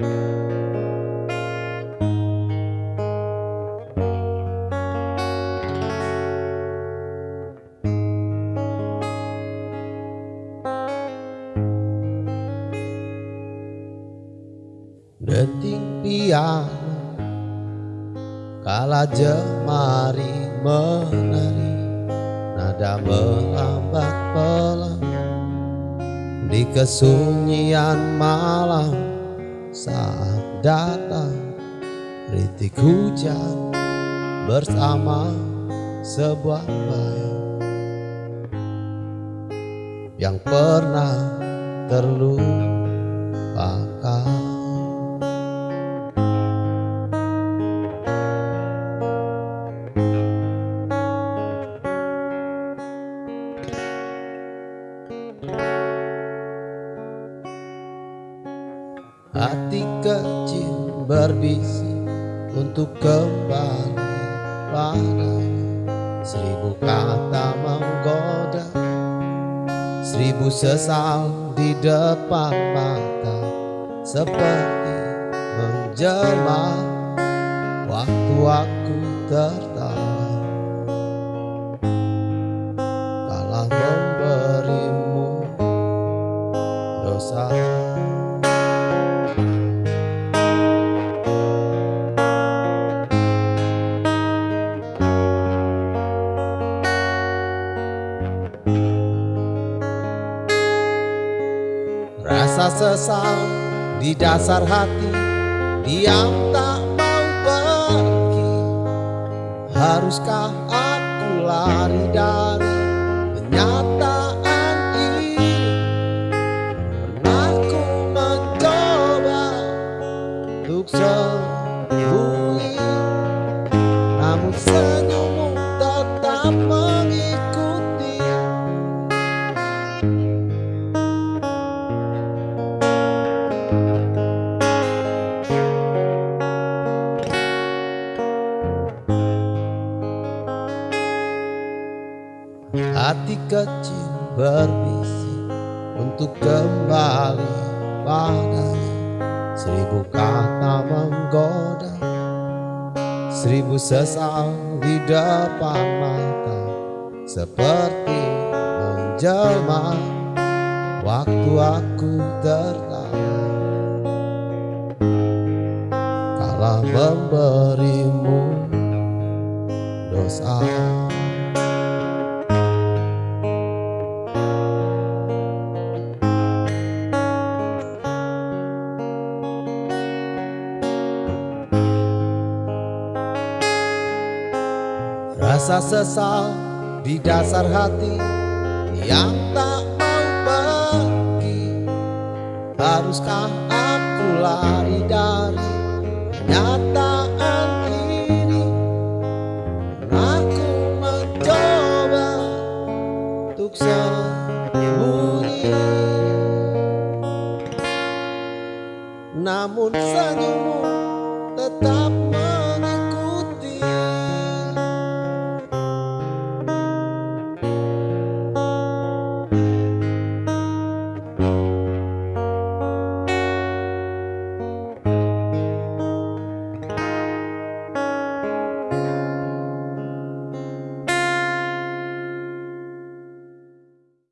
Denting piano Kala jemari menari Nada melambat pelan. Di kesunyian malam saat datang Ritik hujan Bersama sebuah bayang Yang pernah terlupakan kecil berbisik untuk kembali pada Seribu kata menggoda Seribu sesal di depan mata Seperti menjelma Waktu aku tertawa Rasa sesal di dasar hati Diam tak mau pergi. Haruskah aku lari dari kenyataan ini? Pernah ku mencoba untuk sembunyi Namun senyummu kecil berbisik untuk kembali padanya. Seribu kata menggoda Seribu sesal di depan mata Seperti menjelma Waktu aku tertawa. Kala memberimu dosa Rasa sesal di dasar hati Yang tak mau pergi. Haruskah aku lari dari nyataan ini? Aku mencoba Untuk sembunyi. Namun senyummu tetap